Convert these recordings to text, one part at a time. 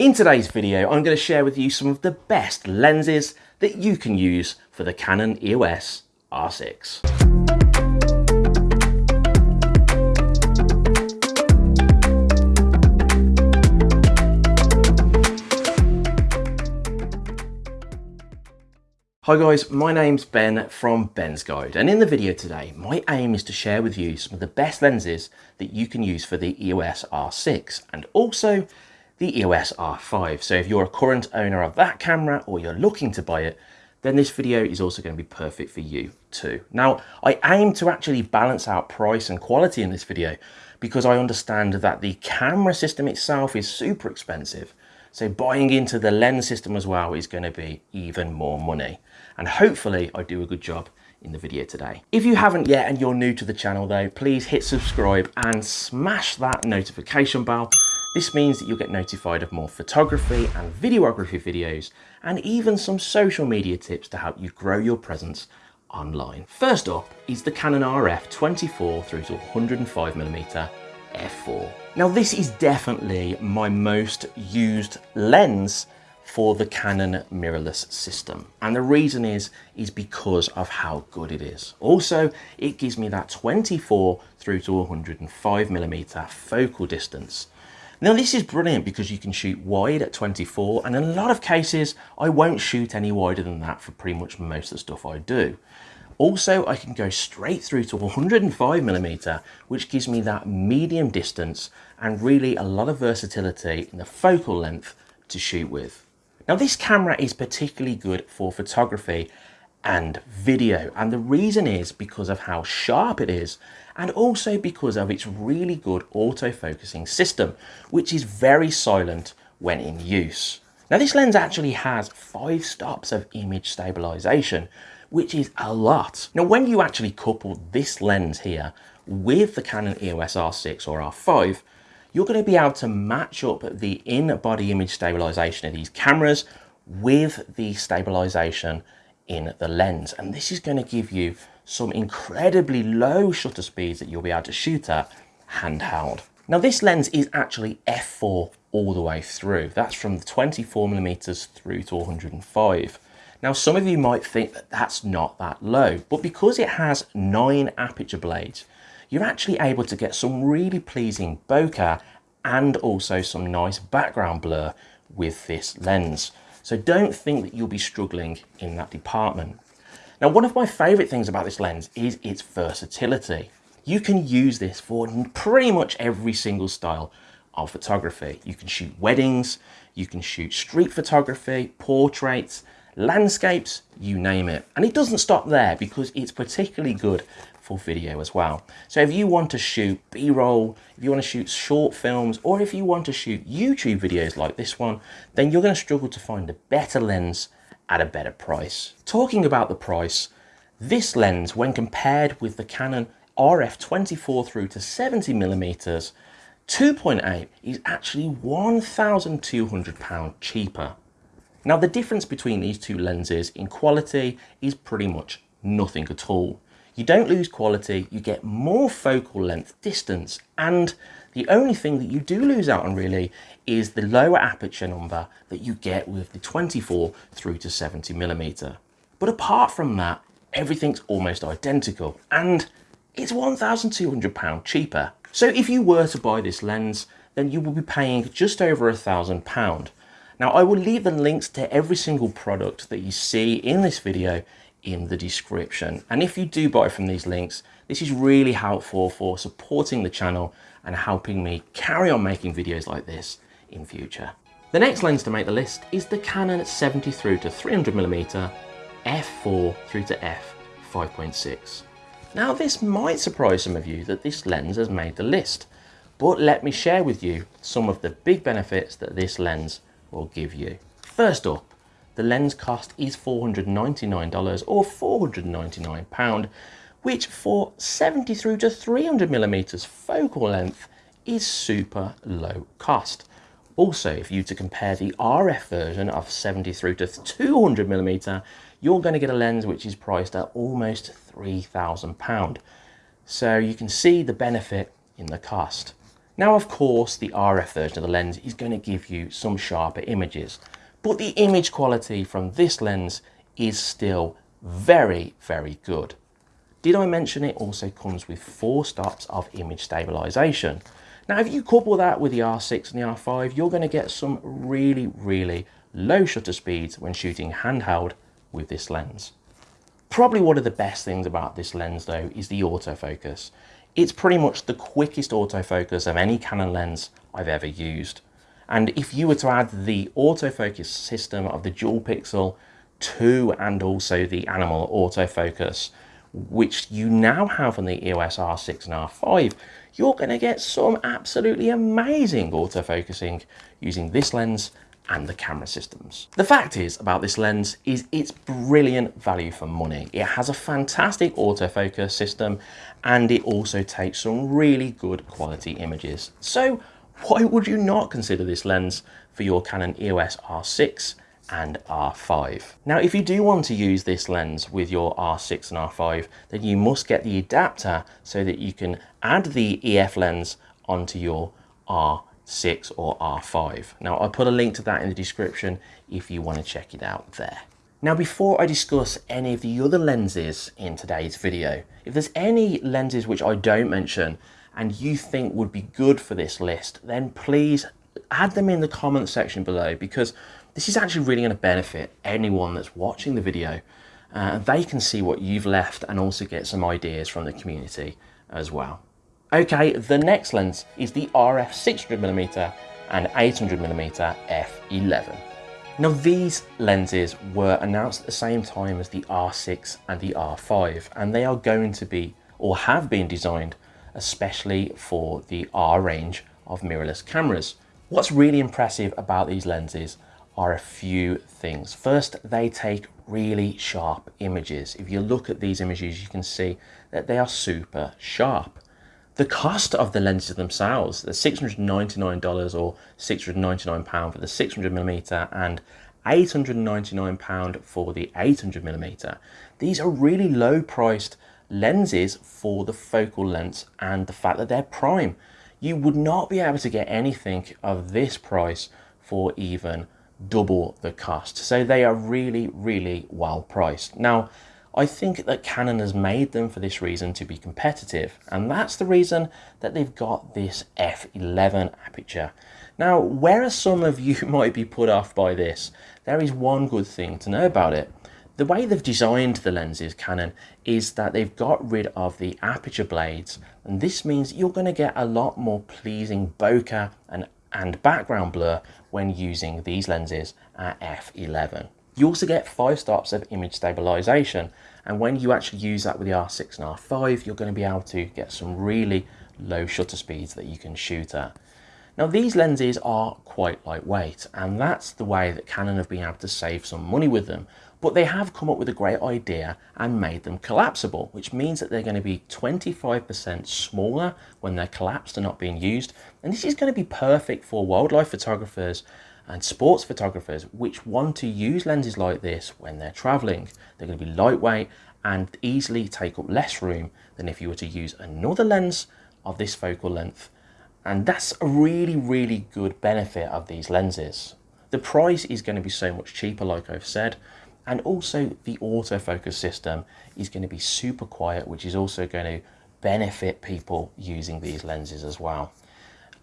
In today's video, I'm going to share with you some of the best lenses that you can use for the Canon EOS R6. Hi guys, my name's Ben from Ben's Guide and in the video today my aim is to share with you some of the best lenses that you can use for the EOS R6 and also the EOS R5. So if you're a current owner of that camera or you're looking to buy it, then this video is also going to be perfect for you too. Now, I aim to actually balance out price and quality in this video because I understand that the camera system itself is super expensive. So buying into the lens system as well is going to be even more money. And hopefully I do a good job in the video today. If you haven't yet and you're new to the channel though, please hit subscribe and smash that notification bell this means that you'll get notified of more photography and videography videos and even some social media tips to help you grow your presence online. First up is the Canon RF 24 through to 105mm f4. Now this is definitely my most used lens for the Canon mirrorless system. And the reason is, is because of how good it is. Also, it gives me that 24 through to 105 millimeter focal distance, now this is brilliant because you can shoot wide at 24 and in a lot of cases I won't shoot any wider than that for pretty much most of the stuff I do. Also, I can go straight through to 105 millimeter, which gives me that medium distance and really a lot of versatility in the focal length to shoot with. Now this camera is particularly good for photography and video. And the reason is because of how sharp it is and also because of its really good auto-focusing system, which is very silent when in use. Now this lens actually has five stops of image stabilization, which is a lot. Now when you actually couple this lens here with the Canon EOS R6 or R5, you're going to be able to match up the in-body image stabilization of these cameras with the stabilization in the lens. And this is going to give you some incredibly low shutter speeds that you'll be able to shoot at handheld. Now this lens is actually f4 all the way through. That's from the 24 millimeters through to 105. Now some of you might think that that's not that low, but because it has nine aperture blades, you're actually able to get some really pleasing bokeh and also some nice background blur with this lens. So don't think that you'll be struggling in that department. Now, one of my favorite things about this lens is its versatility. You can use this for pretty much every single style of photography. You can shoot weddings, you can shoot street photography, portraits, landscapes, you name it. And it doesn't stop there because it's particularly good video as well. So if you want to shoot B-roll, if you want to shoot short films, or if you want to shoot YouTube videos like this one, then you're going to struggle to find a better lens at a better price. Talking about the price, this lens, when compared with the Canon RF 24 through to 70 millimeters, 2.8 is actually £1,200 cheaper. Now the difference between these two lenses in quality is pretty much nothing at all. You don't lose quality, you get more focal length distance and the only thing that you do lose out on really is the lower aperture number that you get with the 24 through to 70 millimeter. But apart from that, everything's almost identical and it's £1,200 cheaper. So if you were to buy this lens, then you will be paying just over a thousand pound. Now I will leave the links to every single product that you see in this video in the description. And if you do buy from these links, this is really helpful for supporting the channel and helping me carry on making videos like this in future. The next lens to make the list is the Canon 70 through to 300mm f4 through to f 5.6. Now this might surprise some of you that this lens has made the list, but let me share with you some of the big benefits that this lens will give you. First up, the lens cost is $499 or £499, which for 70 through to 300 millimeters focal length is super low cost. Also, if you to compare the RF version of 70 through to 200 millimeter, you're going to get a lens which is priced at almost £3,000. So you can see the benefit in the cost. Now, of course, the RF version of the lens is going to give you some sharper images, but the image quality from this lens is still very, very good. Did I mention it also comes with four stops of image stabilization? Now, if you couple that with the R6 and the R5, you're going to get some really, really low shutter speeds when shooting handheld with this lens. Probably one of the best things about this lens though is the autofocus. It's pretty much the quickest autofocus of any Canon lens I've ever used. And if you were to add the autofocus system of the dual pixel to and also the animal autofocus, which you now have on the EOS R6 and R5, you're going to get some absolutely amazing autofocusing using this lens and the camera systems. The fact is about this lens is it's brilliant value for money. It has a fantastic autofocus system and it also takes some really good quality images. So why would you not consider this lens for your Canon EOS R6 and R5. Now, if you do want to use this lens with your R6 and R5, then you must get the adapter so that you can add the EF lens onto your R6 or R5. Now, I'll put a link to that in the description if you want to check it out there. Now, before I discuss any of the other lenses in today's video, if there's any lenses which I don't mention and you think would be good for this list, then please add them in the comment section below because this is actually really going to benefit anyone that's watching the video. Uh, they can see what you've left and also get some ideas from the community as well. Okay, the next lens is the RF 600mm and 800mm f11. Now these lenses were announced at the same time as the R6 and the R5 and they are going to be or have been designed especially for the R range of mirrorless cameras. What's really impressive about these lenses are a few things. First, they take really sharp images. If you look at these images, you can see that they are super sharp. The cost of the lenses themselves, the $699 or £699 for the 600mm and £899 for the 800mm. These are really low priced lenses for the focal length and the fact that they're prime. You would not be able to get anything of this price for even double the cost. So they are really, really well priced. Now, I think that Canon has made them for this reason to be competitive, and that's the reason that they've got this f11 aperture. Now, whereas some of you might be put off by this, there is one good thing to know about it. The way they've designed the lenses, Canon, is that they've got rid of the aperture blades, and this means you're going to get a lot more pleasing bokeh and and background blur when using these lenses at f11. You also get five stops of image stabilization and when you actually use that with the R6 and R5 you're going to be able to get some really low shutter speeds that you can shoot at. Now these lenses are quite lightweight and that's the way that Canon have been able to save some money with them but they have come up with a great idea and made them collapsible, which means that they're going to be 25% smaller when they're collapsed and not being used. And this is going to be perfect for wildlife photographers and sports photographers which want to use lenses like this when they're traveling. They're going to be lightweight and easily take up less room than if you were to use another lens of this focal length. And that's a really, really good benefit of these lenses. The price is going to be so much cheaper, like I've said, and also the autofocus system is going to be super quiet, which is also going to benefit people using these lenses as well.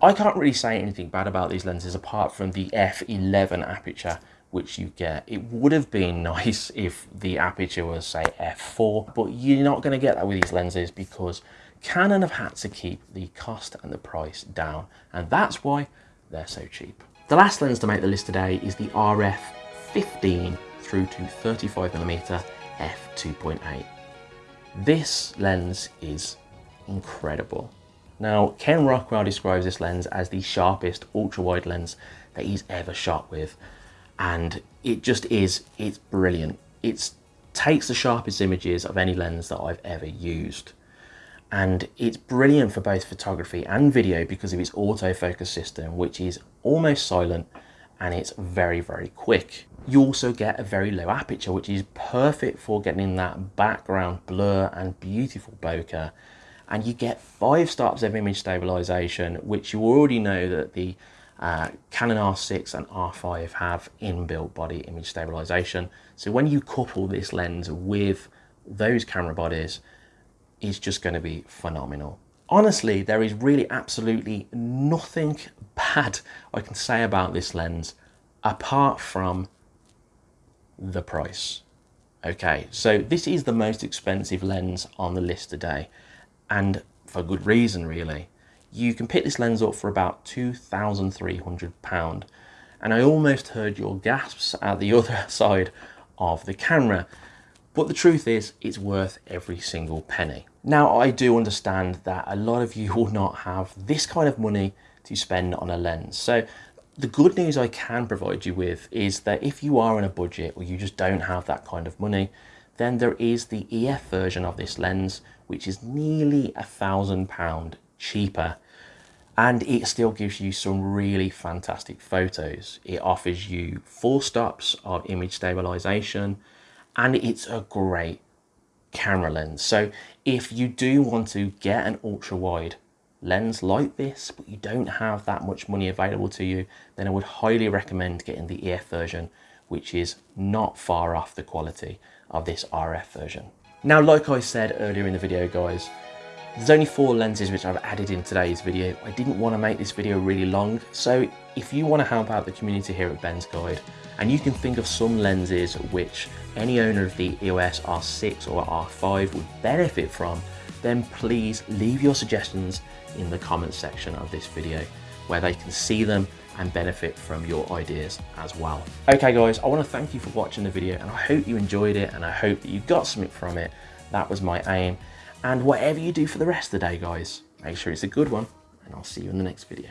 I can't really say anything bad about these lenses apart from the f11 aperture which you get. It would have been nice if the aperture was say f4, but you're not going to get that with these lenses because Canon have had to keep the cost and the price down, and that's why they're so cheap. The last lens to make the list today is the RF 15 through to 35mm f2.8. This lens is incredible. Now, Ken Rockwell describes this lens as the sharpest ultra-wide lens that he's ever shot with. And it just is, it's brilliant. It takes the sharpest images of any lens that I've ever used. And it's brilliant for both photography and video because of its autofocus system, which is almost silent and it's very, very quick you also get a very low aperture, which is perfect for getting that background blur and beautiful bokeh. and you get five stops of image stabilization, which you already know that the uh, Canon R6 and R5 have inbuilt body image stabilization. So when you couple this lens with those camera bodies, it's just going to be phenomenal. Honestly, there is really absolutely nothing bad I can say about this lens apart from the price. Okay, so this is the most expensive lens on the list today, and for good reason, really. You can pick this lens up for about £2,300, and I almost heard your gasps at the other side of the camera. But the truth is, it's worth every single penny. Now, I do understand that a lot of you will not have this kind of money to spend on a lens. So the good news I can provide you with is that if you are in a budget or you just don't have that kind of money, then there is the EF version of this lens, which is nearly a thousand pound cheaper. And it still gives you some really fantastic photos. It offers you four stops of image stabilization and it's a great camera lens. So if you do want to get an ultra wide lens like this, but you don't have that much money available to you, then I would highly recommend getting the EF version, which is not far off the quality of this RF version. Now, like I said earlier in the video, guys, there's only four lenses which I've added in today's video. I didn't want to make this video really long, so if you want to help out the community here at Ben's Guide, and you can think of some lenses which any owner of the EOS R6 or R5 would benefit from, then please leave your suggestions in the comments section of this video where they can see them and benefit from your ideas as well. Okay guys, I want to thank you for watching the video and I hope you enjoyed it and I hope that you got something from it. That was my aim. And whatever you do for the rest of the day guys, make sure it's a good one and I'll see you in the next video.